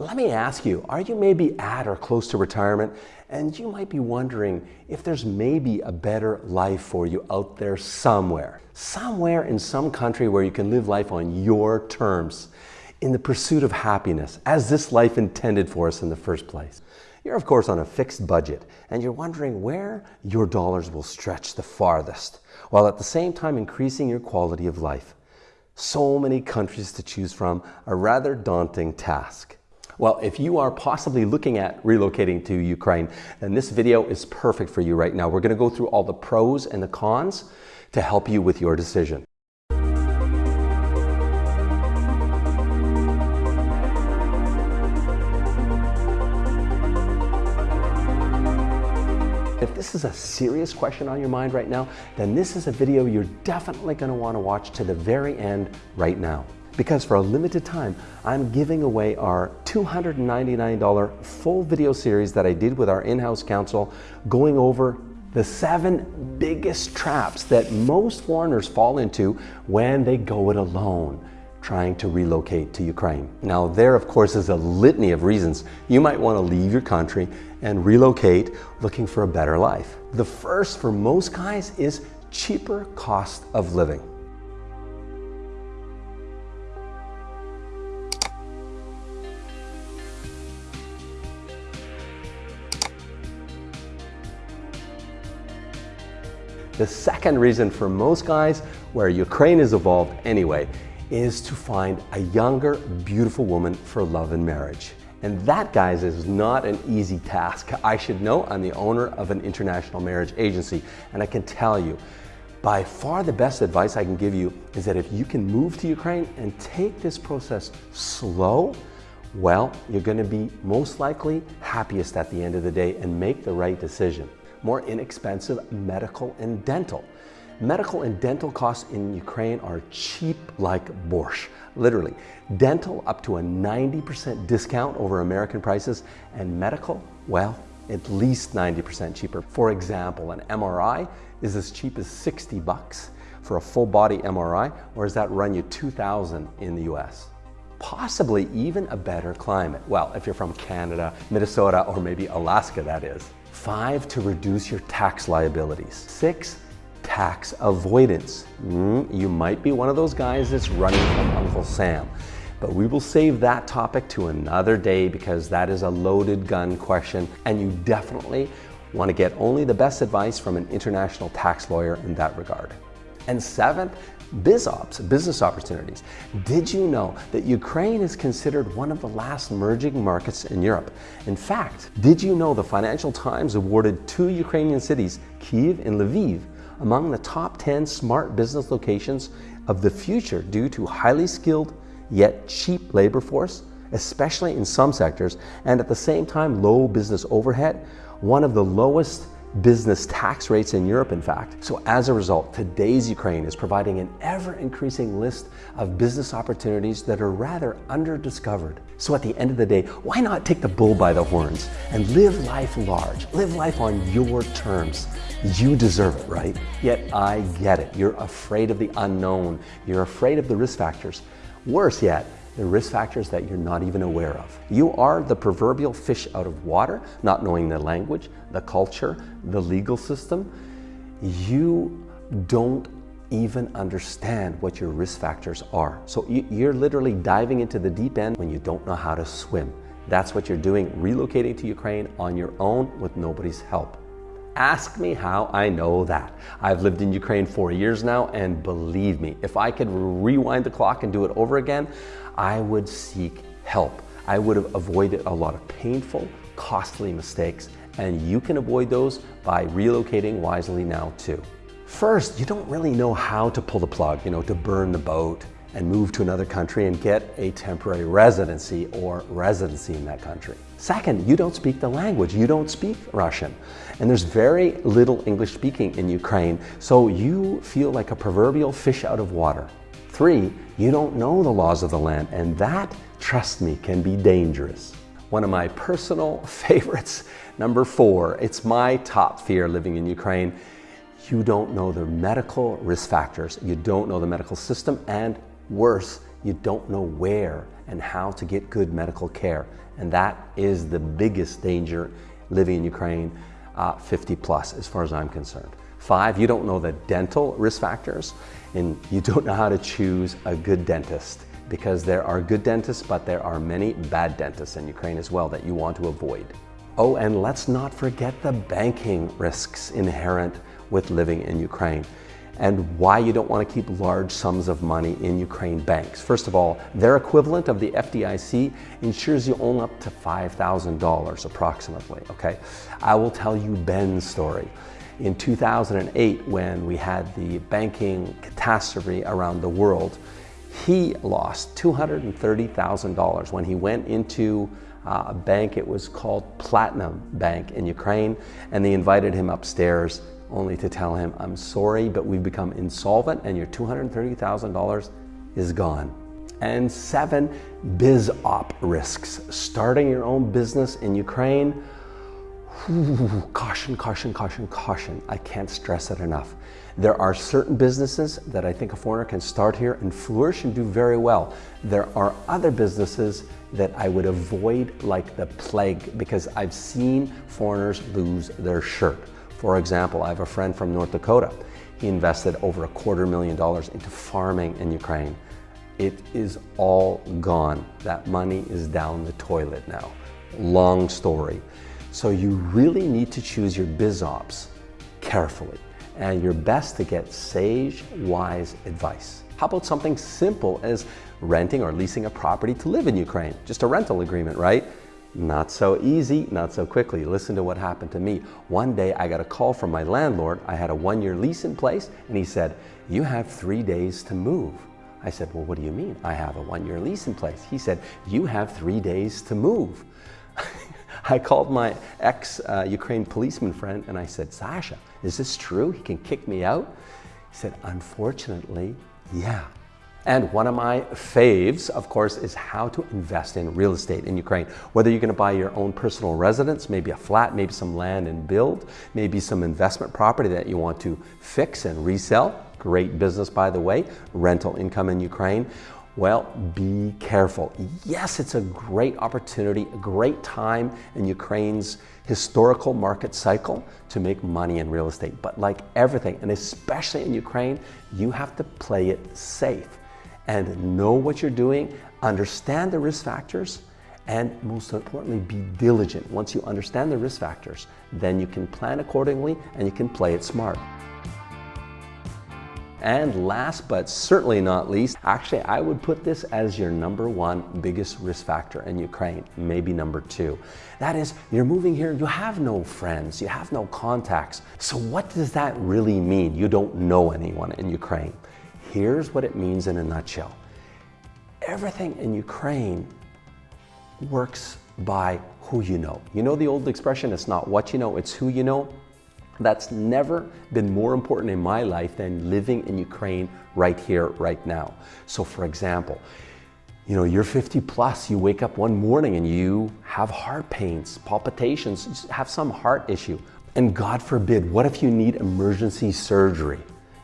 Let me ask you, are you maybe at or close to retirement and you might be wondering if there's maybe a better life for you out there somewhere? Somewhere in some country where you can live life on your terms in the pursuit of happiness as this life intended for us in the first place. You're of course on a fixed budget and you're wondering where your dollars will stretch the farthest while at the same time increasing your quality of life. So many countries to choose from, a rather daunting task. Well, if you are possibly looking at relocating to Ukraine, then this video is perfect for you right now. We're going to go through all the pros and the cons to help you with your decision. If this is a serious question on your mind right now, then this is a video you're definitely going to want to watch to the very end right now because for a limited time, I'm giving away our $299 full video series that I did with our in-house counsel going over the seven biggest traps that most foreigners fall into when they go it alone trying to relocate to Ukraine. Now there of course is a litany of reasons you might want to leave your country and relocate looking for a better life. The first for most guys is cheaper cost of living. The second reason for most guys where Ukraine is evolved anyway is to find a younger, beautiful woman for love and marriage. And that, guys, is not an easy task. I should know I'm the owner of an international marriage agency, and I can tell you, by far the best advice I can give you is that if you can move to Ukraine and take this process slow, well, you're gonna be most likely happiest at the end of the day and make the right decision more inexpensive medical and dental. Medical and dental costs in Ukraine are cheap like borscht, literally. Dental up to a 90% discount over American prices and medical, well, at least 90% cheaper. For example, an MRI is as cheap as 60 bucks for a full body MRI, or does that run you 2,000 in the US? Possibly even a better climate. Well, if you're from Canada, Minnesota, or maybe Alaska, that is. Five, to reduce your tax liabilities. Six, tax avoidance. Mm, you might be one of those guys that's running from Uncle Sam. But we will save that topic to another day because that is a loaded gun question and you definitely want to get only the best advice from an international tax lawyer in that regard. And seventh, BizOps, business opportunities. Did you know that Ukraine is considered one of the last merging markets in Europe? In fact, did you know the Financial Times awarded two Ukrainian cities, Kiev and Lviv, among the top 10 smart business locations of the future due to highly skilled yet cheap labor force, especially in some sectors, and at the same time low business overhead, one of the lowest business tax rates in Europe, in fact. So as a result, today's Ukraine is providing an ever-increasing list of business opportunities that are rather under-discovered. So at the end of the day, why not take the bull by the horns and live life large, live life on your terms. You deserve it, right? Yet I get it. You're afraid of the unknown. You're afraid of the risk factors. Worse yet, the risk factors that you're not even aware of. You are the proverbial fish out of water, not knowing the language, the culture, the legal system. You don't even understand what your risk factors are. So you're literally diving into the deep end when you don't know how to swim. That's what you're doing, relocating to Ukraine on your own with nobody's help. Ask me how I know that. I've lived in Ukraine for years now, and believe me, if I could rewind the clock and do it over again, I would seek help. I would have avoided a lot of painful, costly mistakes, and you can avoid those by relocating wisely now too. First, you don't really know how to pull the plug, you know, to burn the boat and move to another country and get a temporary residency or residency in that country. Second, you don't speak the language. You don't speak Russian. And there's very little English speaking in Ukraine, so you feel like a proverbial fish out of water. Three, you don't know the laws of the land, and that, trust me, can be dangerous. One of my personal favorites, number four, it's my top fear living in Ukraine. You don't know the medical risk factors, you don't know the medical system, and Worse, you don't know where and how to get good medical care. And that is the biggest danger living in Ukraine uh, 50 plus, as far as I'm concerned. Five, you don't know the dental risk factors, and you don't know how to choose a good dentist because there are good dentists, but there are many bad dentists in Ukraine as well that you want to avoid. Oh, and let's not forget the banking risks inherent with living in Ukraine and why you don't want to keep large sums of money in Ukraine banks. First of all, their equivalent of the FDIC insures you only up to $5,000 approximately, okay? I will tell you Ben's story. In 2008, when we had the banking catastrophe around the world, he lost $230,000 when he went into uh, a bank, it was called Platinum Bank in Ukraine, and they invited him upstairs only to tell him, I'm sorry, but we've become insolvent and your $230,000 is gone. And seven, biz op risks. Starting your own business in Ukraine, Ooh, caution, caution, caution, caution. I can't stress it enough. There are certain businesses that I think a foreigner can start here and flourish and do very well. There are other businesses that I would avoid like the plague because I've seen foreigners lose their shirt. For example, I have a friend from North Dakota. He invested over a quarter million dollars into farming in Ukraine. It is all gone. That money is down the toilet now. Long story. So you really need to choose your biz ops carefully and you're best to get sage, wise advice. How about something simple as renting or leasing a property to live in Ukraine? Just a rental agreement, right? Not so easy, not so quickly. Listen to what happened to me. One day I got a call from my landlord. I had a one year lease in place and he said, you have three days to move. I said, well, what do you mean? I have a one year lease in place. He said, you have three days to move. I called my ex-Ukraine uh, policeman friend and I said, Sasha, is this true? He can kick me out? He said, unfortunately, yeah. And one of my faves, of course, is how to invest in real estate in Ukraine. Whether you're going to buy your own personal residence, maybe a flat, maybe some land and build, maybe some investment property that you want to fix and resell. Great business, by the way, rental income in Ukraine. Well, be careful. Yes, it's a great opportunity, a great time in Ukraine's historical market cycle to make money in real estate. But like everything, and especially in Ukraine, you have to play it safe and know what you're doing, understand the risk factors, and most importantly, be diligent. Once you understand the risk factors, then you can plan accordingly and you can play it smart. And last but certainly not least, actually I would put this as your number one biggest risk factor in Ukraine, maybe number two. That is, you're moving here, you have no friends, you have no contacts. So what does that really mean? You don't know anyone in Ukraine. Here's what it means in a nutshell. Everything in Ukraine works by who you know. You know the old expression, it's not what you know, it's who you know? That's never been more important in my life than living in Ukraine right here, right now. So for example, you know, you're 50 plus, you wake up one morning and you have heart pains, palpitations, have some heart issue. And God forbid, what if you need emergency surgery?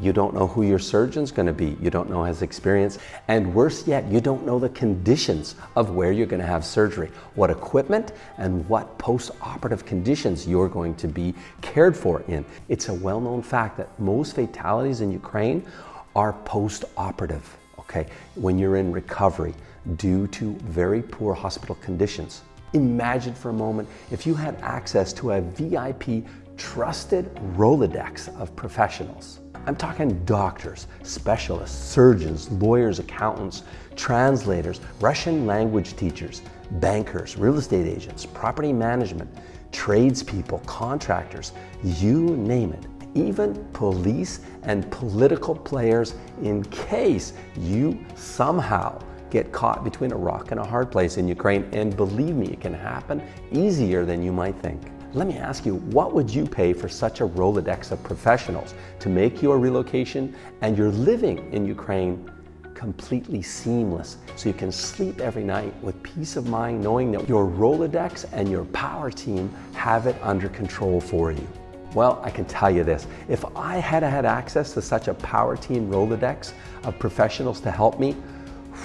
You don't know who your surgeon's going to be. You don't know his experience. And worse yet, you don't know the conditions of where you're going to have surgery, what equipment and what post-operative conditions you're going to be cared for in. It's a well-known fact that most fatalities in Ukraine are post-operative, okay, when you're in recovery due to very poor hospital conditions. Imagine for a moment if you had access to a VIP trusted Rolodex of professionals I'm talking doctors, specialists, surgeons, lawyers, accountants, translators, Russian language teachers, bankers, real estate agents, property management, tradespeople, contractors, you name it. Even police and political players in case you somehow get caught between a rock and a hard place in Ukraine. And believe me, it can happen easier than you might think. Let me ask you, what would you pay for such a Rolodex of professionals to make your relocation and your living in Ukraine completely seamless so you can sleep every night with peace of mind knowing that your Rolodex and your power team have it under control for you? Well, I can tell you this, if I had had access to such a power team Rolodex of professionals to help me,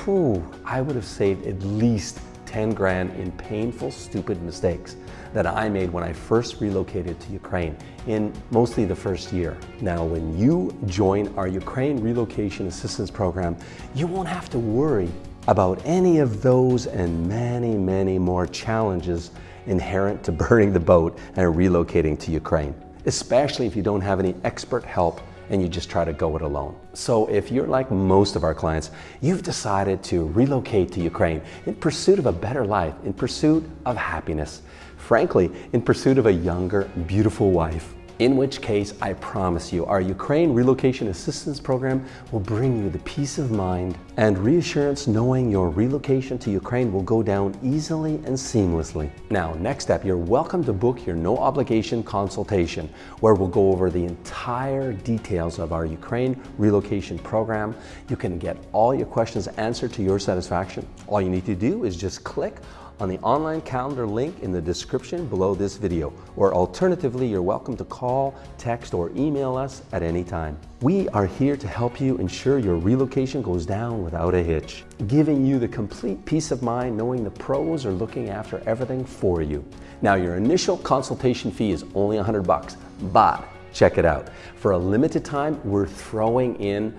whew, I would have saved at least 10 grand in painful, stupid mistakes that I made when I first relocated to Ukraine in mostly the first year. Now, when you join our Ukraine Relocation Assistance Program, you won't have to worry about any of those and many, many more challenges inherent to burning the boat and relocating to Ukraine, especially if you don't have any expert help and you just try to go it alone. So if you're like most of our clients, you've decided to relocate to Ukraine in pursuit of a better life, in pursuit of happiness, frankly, in pursuit of a younger, beautiful wife, in which case I promise you our Ukraine Relocation Assistance Program will bring you the peace of mind and reassurance knowing your relocation to Ukraine will go down easily and seamlessly. Now, next step, you're welcome to book your no obligation consultation where we'll go over the entire details of our Ukraine relocation program. You can get all your questions answered to your satisfaction. All you need to do is just click on the online calendar link in the description below this video, or alternatively, you're welcome to call, text, or email us at any time. We are here to help you ensure your relocation goes down without a hitch, giving you the complete peace of mind knowing the pros are looking after everything for you. Now, your initial consultation fee is only 100 bucks, but check it out. For a limited time, we're throwing in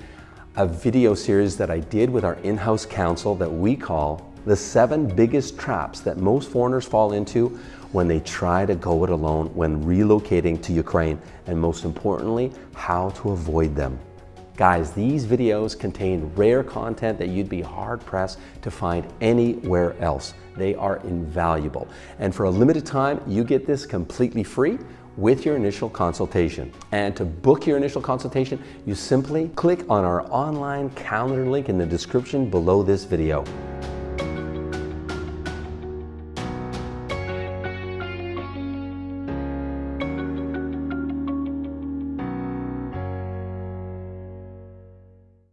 a video series that I did with our in-house counsel that we call the seven biggest traps that most foreigners fall into when they try to go it alone when relocating to Ukraine, and most importantly, how to avoid them. Guys, these videos contain rare content that you'd be hard pressed to find anywhere else. They are invaluable. And for a limited time, you get this completely free with your initial consultation. And to book your initial consultation, you simply click on our online calendar link in the description below this video.